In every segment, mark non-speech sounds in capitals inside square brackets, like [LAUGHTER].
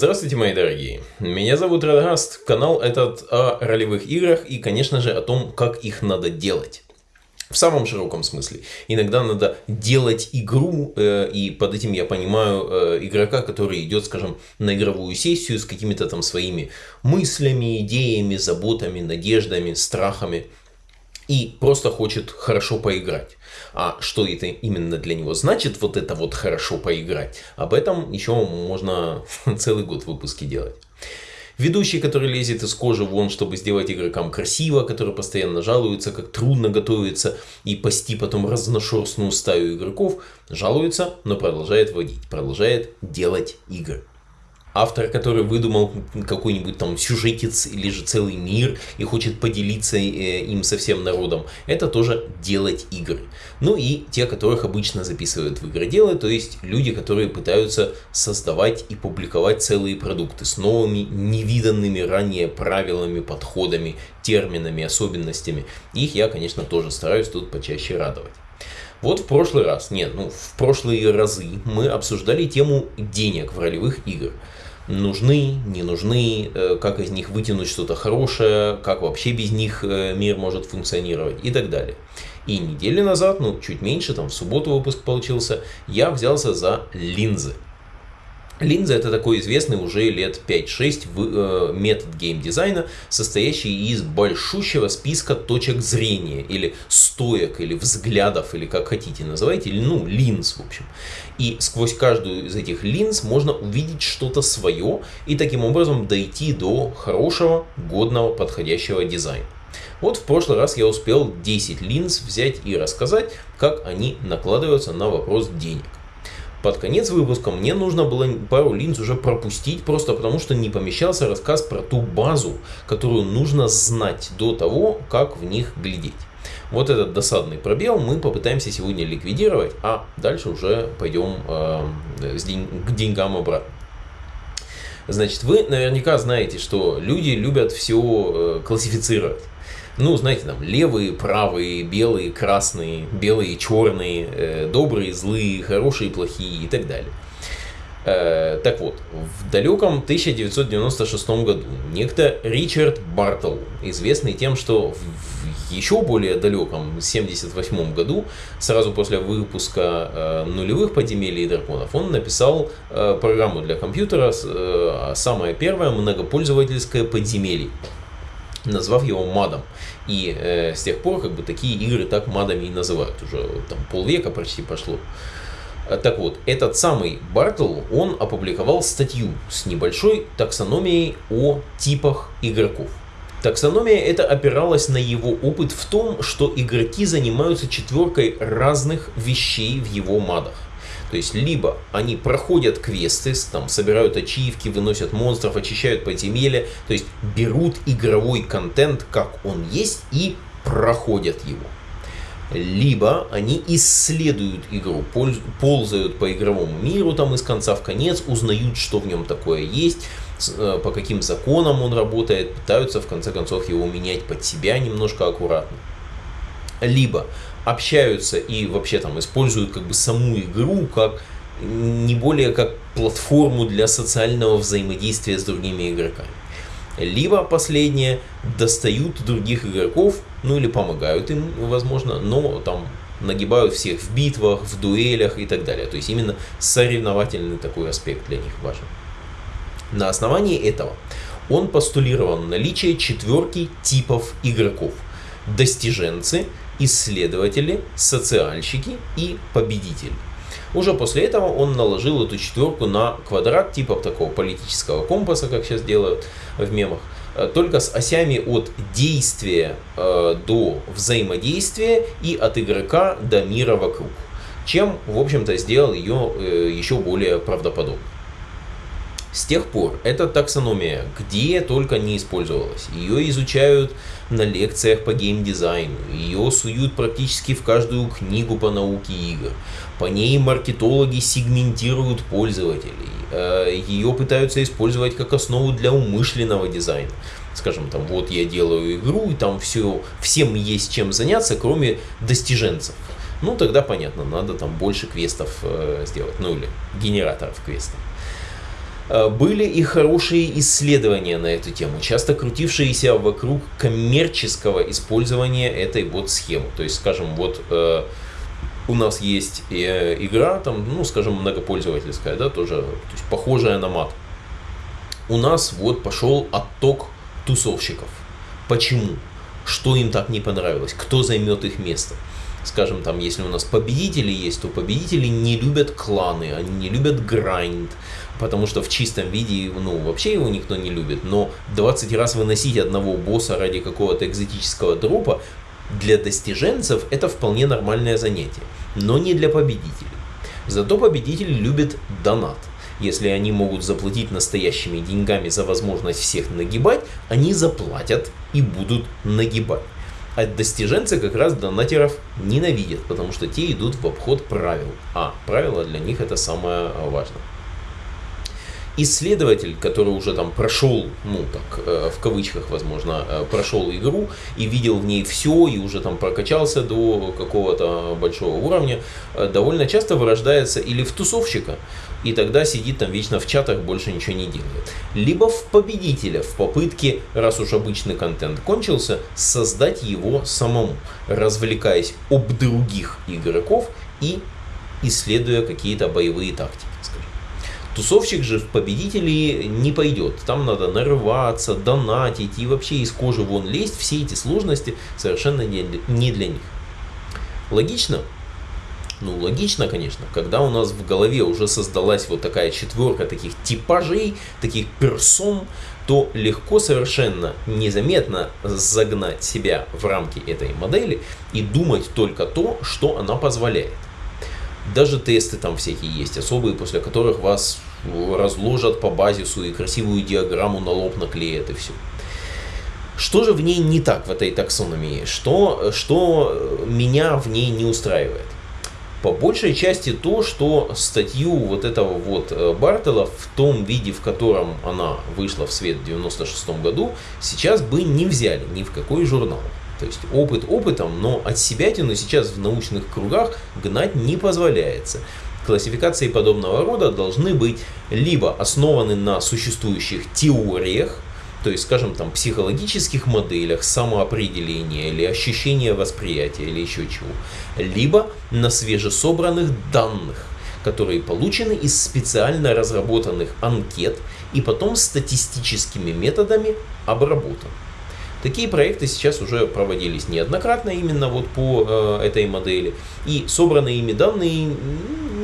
Здравствуйте, мои дорогие. Меня зовут Радагаст. Канал этот о ролевых играх и, конечно же, о том, как их надо делать. В самом широком смысле. Иногда надо делать игру, э, и под этим я понимаю э, игрока, который идет, скажем, на игровую сессию с какими-то там своими мыслями, идеями, заботами, надеждами, страхами и просто хочет хорошо поиграть. А что это именно для него значит, вот это вот хорошо поиграть, об этом еще можно [LAUGHS] целый год выпуски делать. Ведущий, который лезет из кожи вон, чтобы сделать игрокам красиво, который постоянно жалуется, как трудно готовится и пасти потом разношерстную стаю игроков, жалуется, но продолжает водить, продолжает делать игры автор, который выдумал какой-нибудь там сюжетец или же целый мир и хочет поделиться э, им со всем народом, это тоже делать игры. Ну и те, которых обычно записывают в игроделы, то есть люди, которые пытаются создавать и публиковать целые продукты с новыми, невиданными ранее правилами, подходами, терминами, особенностями. Их я, конечно, тоже стараюсь тут почаще радовать. Вот в прошлый раз, нет, ну в прошлые разы мы обсуждали тему денег в ролевых играх нужны, не нужны, э, как из них вытянуть что-то хорошее, как вообще без них э, мир может функционировать и так далее. И неделю назад, ну чуть меньше, там в субботу выпуск получился, я взялся за линзы. Линза это такой известный уже лет 5-6 э, метод геймдизайна, состоящий из большущего списка точек зрения, или стоек, или взглядов, или как хотите называйте, ну линз в общем. И сквозь каждую из этих линз можно увидеть что-то свое и таким образом дойти до хорошего, годного, подходящего дизайна. Вот в прошлый раз я успел 10 линз взять и рассказать, как они накладываются на вопрос денег. Под конец выпуска мне нужно было пару линз уже пропустить, просто потому что не помещался рассказ про ту базу, которую нужно знать до того, как в них глядеть. Вот этот досадный пробел мы попытаемся сегодня ликвидировать, а дальше уже пойдем э, с день, к деньгам обратно. Значит, вы наверняка знаете, что люди любят все э, классифицировать ну, знаете, там левые, правые, белые, красные, белые, черные, э, добрые, злые, хорошие, плохие и так далее. Э, так вот, в далеком 1996 году некто Ричард Бартл, известный тем, что в еще более далеком 1978 году, сразу после выпуска э, нулевых подземелий и драконов, он написал программу для компьютера, э, самое первое многопользовательское подземелье назвав его мадом. И э, с тех пор как бы такие игры так мадами и называют. Уже там полвека почти пошло. Так вот, этот самый Бартл, он опубликовал статью с небольшой таксономией о типах игроков. Таксономия это опиралась на его опыт в том, что игроки занимаются четверкой разных вещей в его мадах. То есть, либо они проходят квесты, там, собирают ачивки, выносят монстров, очищают подземелья, то есть берут игровой контент, как он есть, и проходят его. Либо они исследуют игру, ползают по игровому миру там из конца в конец, узнают, что в нем такое есть, э, по каким законам он работает, пытаются в конце концов его менять под себя немножко аккуратно. Либо общаются и вообще там используют как бы саму игру как не более как платформу для социального взаимодействия с другими игроками. Либо последние достают других игроков, ну или помогают им, возможно, но там нагибают всех в битвах, в дуэлях и так далее. То есть именно соревновательный такой аспект для них важен. На основании этого он постулировал наличие четверки типов игроков. Достиженцы, исследователи, социальщики и победители. Уже после этого он наложил эту четверку на квадрат типа такого политического компаса, как сейчас делают в мемах, э, только с осями от действия э, до взаимодействия и от игрока до мира вокруг. Чем, в общем-то, сделал ее э, еще более правдоподобной. С тех пор эта таксономия где только не использовалась. Ее изучают на лекциях по геймдизайну, ее суют практически в каждую книгу по науке игр. По ней маркетологи сегментируют пользователей, э, ее пытаются использовать как основу для умышленного дизайна. Скажем, там, вот я делаю игру, и там все, всем есть чем заняться, кроме достиженцев. Ну, тогда понятно, надо там больше квестов э, сделать, ну или генераторов квестов. Э, были и хорошие исследования на эту тему, часто крутившиеся вокруг коммерческого использования этой вот схемы. То есть, скажем, вот э, у нас есть э, игра, там, ну, скажем, многопользовательская, да, тоже то есть, похожая на мат. У нас вот пошел отток тусовщиков. Почему? Что им так не понравилось? Кто займет их место? Скажем, там, если у нас победители есть, то победители не любят кланы, они не любят грайнд, потому что в чистом виде, ну, вообще его никто не любит, но 20 раз выносить одного босса ради какого-то экзотического дропа для достиженцев это вполне нормальное занятие, но не для победителей. Зато победители любят донат. Если они могут заплатить настоящими деньгами за возможность всех нагибать, они заплатят и будут нагибать. А достиженцы как раз донатеров ненавидят, потому что те идут в обход правил. А правила для них это самое важное исследователь, который уже там прошел, ну так, э, в кавычках, возможно, э, прошел игру и видел в ней все, и уже там прокачался до какого-то большого уровня, э, довольно часто вырождается или в тусовщика, и тогда сидит там вечно в чатах, больше ничего не делает. Либо в победителя, в попытке, раз уж обычный контент кончился, создать его самому, развлекаясь об других игроков и исследуя какие-то боевые тактики. Тусовщик же в победители не пойдет. Там надо нарываться, донатить и вообще из кожи вон лезть. Все эти сложности совершенно не для них. Логично? Ну, логично, конечно, когда у нас в голове уже создалась вот такая четверка таких типажей, таких персон, то легко совершенно незаметно загнать себя в рамки этой модели и думать только то, что она позволяет. Даже тесты там всякие есть, особые, после которых вас разложат по базису и красивую диаграмму на лоб наклеят и все. Что же в ней не так, в этой таксономии? Что, что меня в ней не устраивает? По большей части то, что статью вот этого вот э, Бартела в том виде, в котором она вышла в свет в 96 году, сейчас бы не взяли ни в какой журнал. То есть опыт опытом, но от себя тяну сейчас в научных кругах гнать не позволяется. Классификации подобного рода должны быть либо основаны на существующих теориях, то есть, скажем, там, психологических моделях самоопределения или ощущения восприятия или еще чего, либо на свежесобранных данных, которые получены из специально разработанных анкет и потом статистическими методами обработаны. Такие проекты сейчас уже проводились неоднократно именно вот по э, этой модели. И собранные ими данные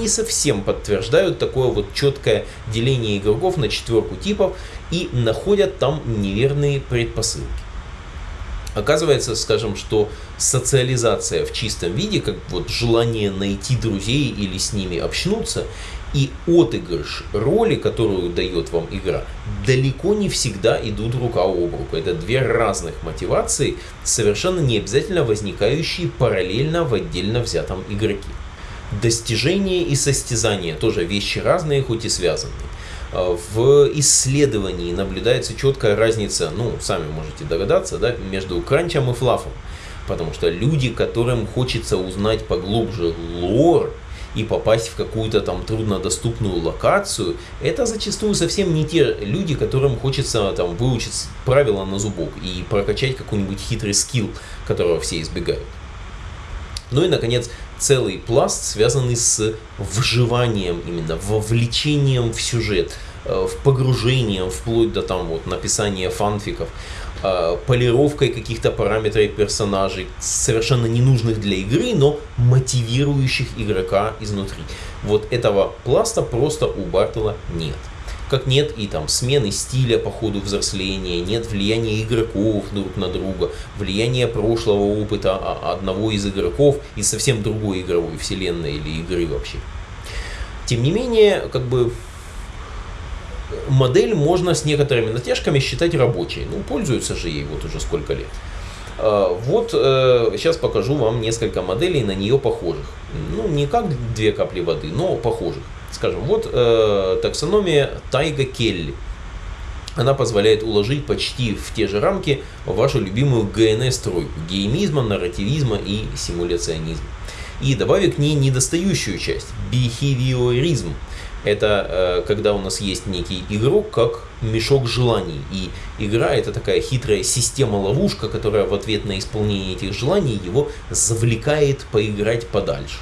не совсем подтверждают такое вот четкое деление игроков на четверку типов и находят там неверные предпосылки. Оказывается, скажем, что социализация в чистом виде, как вот желание найти друзей или с ними общнуться, и отыгрыш роли, которую дает вам игра, далеко не всегда идут рука об руку. Это две разных мотивации, совершенно не обязательно возникающие параллельно в отдельно взятом игроке. Достижение и состязание тоже вещи разные, хоть и связанные. А, в исследовании наблюдается четкая разница, ну, сами можете догадаться, да, между кранчем и флафом. Потому что люди, которым хочется узнать поглубже лор, и попасть в какую-то там труднодоступную локацию, это зачастую совсем не те люди, которым хочется там выучить правила на зубок и прокачать какой-нибудь хитрый скилл, которого все избегают. Ну и, наконец, целый пласт, связанный с вживанием, именно вовлечением в сюжет, э, в погружением, вплоть до там вот написания фанфиков, полировкой каких-то параметров персонажей, совершенно ненужных для игры, но мотивирующих игрока изнутри. Вот этого пласта просто у Бартела нет. Как нет и там смены стиля по ходу взросления, нет влияния игроков друг на друга, влияния прошлого опыта одного из игроков и совсем другой игровой вселенной или игры вообще. Тем не менее, как бы модель можно с некоторыми натяжками считать рабочей. Ну, пользуются же ей вот уже сколько лет. А, вот сейчас э, покажу вам несколько моделей на нее похожих. Ну, не как две капли воды, но похожих. Скажем, вот э, таксономия Тайга Келли. Она позволяет уложить почти в те же рамки вашу любимую ГНС-тройку – геймизма, нарративизма и симуляционизма. И добавив к ней недостающую часть – бихевиоризм, Это э, когда у нас есть некий игрок, как мешок желаний. И игра это такая хитрая система-ловушка, которая в ответ на исполнение этих желаний его завлекает поиграть подальше.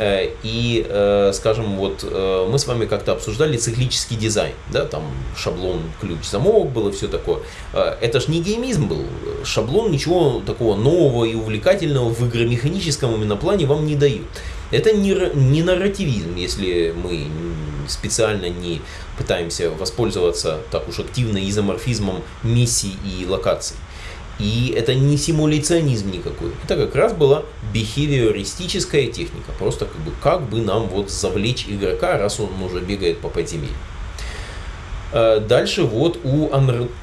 Э, и, э, скажем, вот э, мы с вами как-то обсуждали циклический дизайн, да, там шаблон, ключ, замок было, все такое. Это ж не геймизм был. Шаблон ничего такого нового и увлекательного в игромеханическом именно плане вам не дают. Это не, не нарративизм, если мы специально не пытаемся воспользоваться так уж активно изоморфизмом миссий и локаций. И это не симуляционизм никакой. Это как раз была бихевиористическая техника. Просто как бы, как бы нам вот завлечь игрока, раз он уже бегает по подземелью. Э, дальше вот у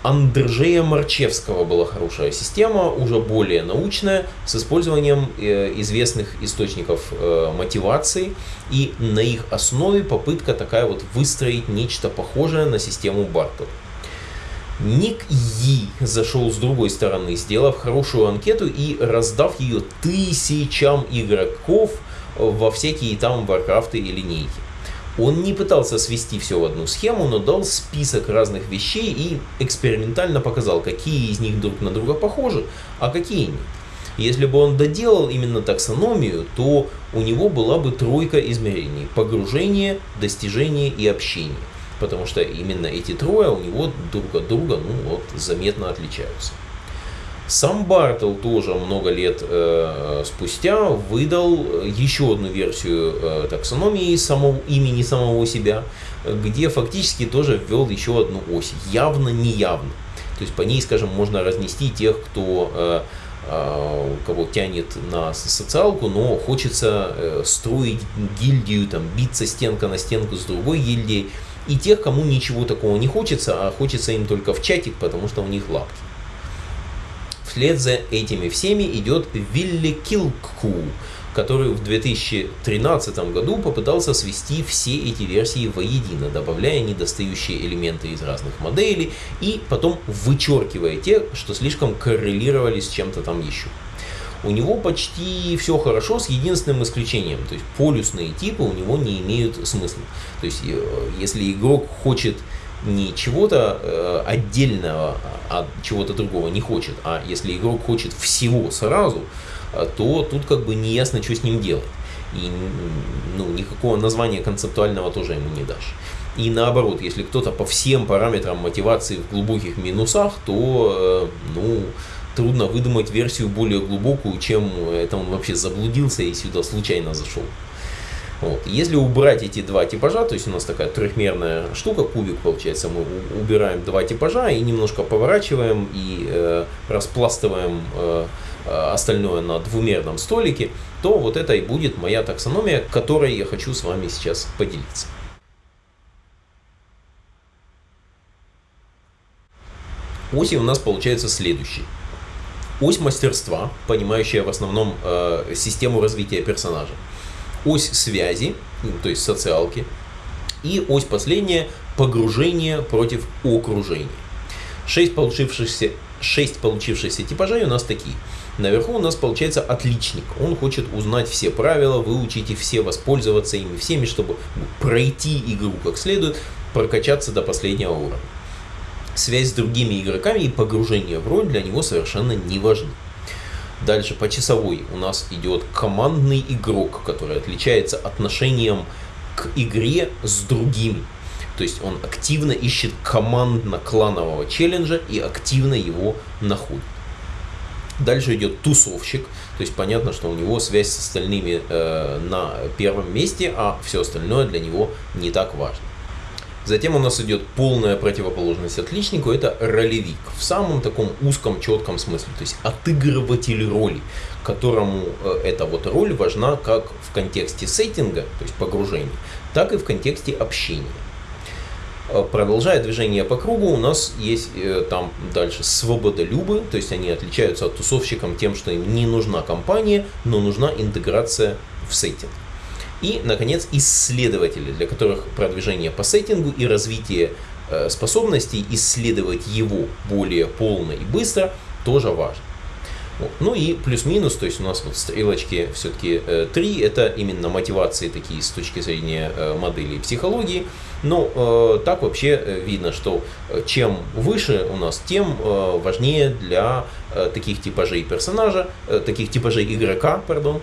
Андржея Марчевского была хорошая система, уже более научная, с использованием э, известных источников э, мотивации. И на их основе попытка такая вот выстроить нечто похожее на систему Бартова. Ник И зашел с другой стороны, сделав хорошую анкету и раздав ее тысячам игроков во всякие там варкрафты и линейки. Он не пытался свести все в одну схему, но дал список разных вещей и экспериментально показал, какие из них друг на друга похожи, а какие нет. Если бы он доделал именно таксономию, то у него была бы тройка измерений – погружение, достижение и общение потому что именно эти трое у него друг от друга ну, вот, заметно отличаются. Сам Бартл тоже много лет э, спустя выдал еще одну версию э, таксономии самого, имени самого себя, где фактически тоже ввел еще одну ось, явно-неявно. То есть по ней, скажем, можно разнести тех, кто э, э кого тянет на социалку, но хочется э, строить гильдию, там, биться стенка на стенку с другой гильдией, и тех, кому ничего такого не хочется, а хочется им только в чатик, потому что у них лапки. Вслед за этими всеми идет Вилли Килку, который в 2013 году попытался свести все эти версии воедино, добавляя недостающие элементы из разных моделей и потом вычеркивая те, что слишком коррелировали с чем-то там еще у него почти все хорошо с единственным исключением. То есть полюсные типы у него не имеют смысла. То есть э, если игрок хочет не чего-то э, отдельного от чего-то другого не хочет, а если игрок хочет всего сразу, э, то тут как бы не ясно, что с ним делать. И ну, никакого названия концептуального тоже ему не дашь. И наоборот, если кто-то по всем параметрам мотивации в глубоких минусах, то ну, трудно выдумать версию более глубокую, чем это он вообще заблудился и сюда случайно зашел. Вот. Если убрать эти два типажа, то есть у нас такая трехмерная штука, кубик получается, мы убираем два типажа и немножко поворачиваем и э, распластываем э, остальное на двумерном столике, то вот это и будет моя таксономия, которой я хочу с вами сейчас поделиться. Оси у нас получается следующий ось мастерства, понимающая в основном э, систему развития персонажа, ось связи, ну, то есть социалки, и ось последняя погружение против окружения. Шесть получившихся, шесть получившихся типажей у нас такие. Наверху у нас получается отличник. Он хочет узнать все правила, выучить их все, воспользоваться ими всеми, чтобы пройти игру как следует, прокачаться до последнего уровня связь с другими игроками и погружение в роль для него совершенно не важны. Дальше по часовой у нас идет командный игрок, который отличается отношением к игре с другими. То есть он активно ищет командно-кланового челленджа и активно его находит. Дальше идет тусовщик, то есть понятно, что у него связь с остальными э, на первом месте, а все остальное для него не так важно. Затем у нас идет полная противоположность отличнику, это ролевик. В самом таком узком, четком смысле. То есть отыгрыватель роли, которому э, эта вот роль важна как в контексте сеттинга, то есть погружения, так и в контексте общения. Э, продолжая движение по кругу, у нас есть э, там дальше свободолюбы, то есть они отличаются от тусовщикам тем, что им не нужна компания, но нужна интеграция в сеттинг. И, наконец, исследователи, для которых продвижение по сеттингу и развитие э, способностей исследовать его более полно и быстро тоже важно. Ну и плюс-минус, то есть у нас вот стрелочки все-таки э, 3, это именно мотивации такие с точки зрения э, модели и психологии. Но так вообще видно, что чем выше у нас, тем важнее для таких типажей персонажа, таких типажей игрока, пардон,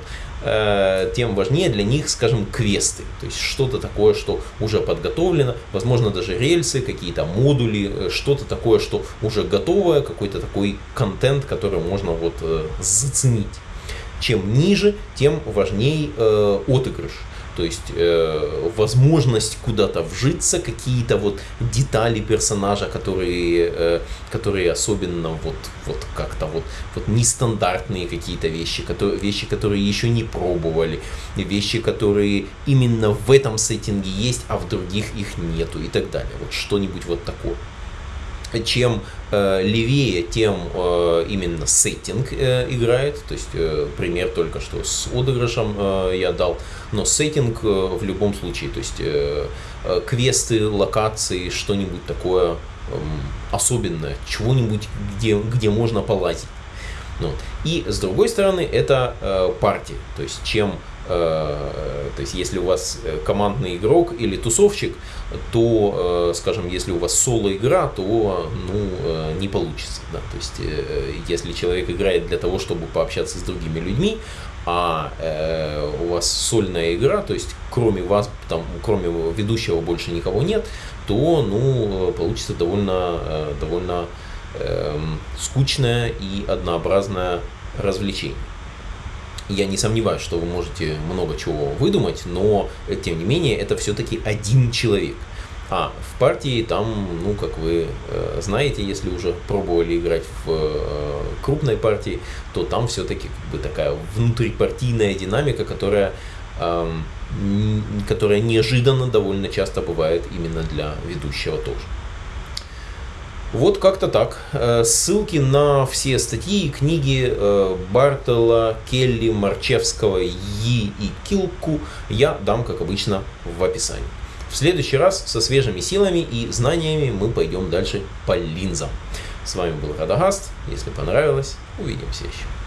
тем важнее для них, скажем, квесты. То есть что-то такое, что уже подготовлено, возможно даже рельсы, какие-то модули, э, что-то такое, что уже готовое, какой-то такой контент, который можно вот э, заценить. Чем ниже, тем важнее э, отыгрыш. То есть э, возможность куда-то вжиться, какие-то вот детали персонажа, которые, э, которые особенно вот, вот как-то вот, вот нестандартные какие-то вещи, которые, вещи, которые еще не пробовали, вещи, которые именно в этом сеттинге есть, а в других их нету и так далее. Вот что-нибудь вот такое чем э, левее, тем э, именно сеттинг э, играет. То есть э, пример только что с отыгрышем э, я дал. Но сеттинг э, в любом случае, то есть э, э, квесты, локации, что-нибудь такое э, особенное, чего-нибудь, где, где можно полазить. Ну, и с другой стороны, это э, партия. То есть чем то есть, если у вас э, командный игрок или тусовщик, то, э, скажем, если у вас соло-игра, то ну, не получится. Да? То есть, если человек играет для того, чтобы пообщаться с другими людьми, а э, у вас сольная игра, то есть кроме вас, там, кроме ведущего больше никого нет, то ну, получится довольно, довольно э, скучное и однообразное развлечение. Я не сомневаюсь, что вы можете много чего выдумать, но тем не менее это все-таки один человек. А в партии там, ну, как вы э, знаете, если уже пробовали играть в э, крупной партии, то там все-таки как бы такая внутрипартийная динамика, которая, э, которая неожиданно довольно часто бывает именно для ведущего тоже. Вот как-то так. Э, ссылки на все статьи и книги э, Бартела, Келли, Марчевского, Yi и Килку я дам, как обычно, в описании. В следующий раз со свежими силами и знаниями мы пойдем дальше по линзам. С вами был Радагаст. Если понравилось, увидимся еще.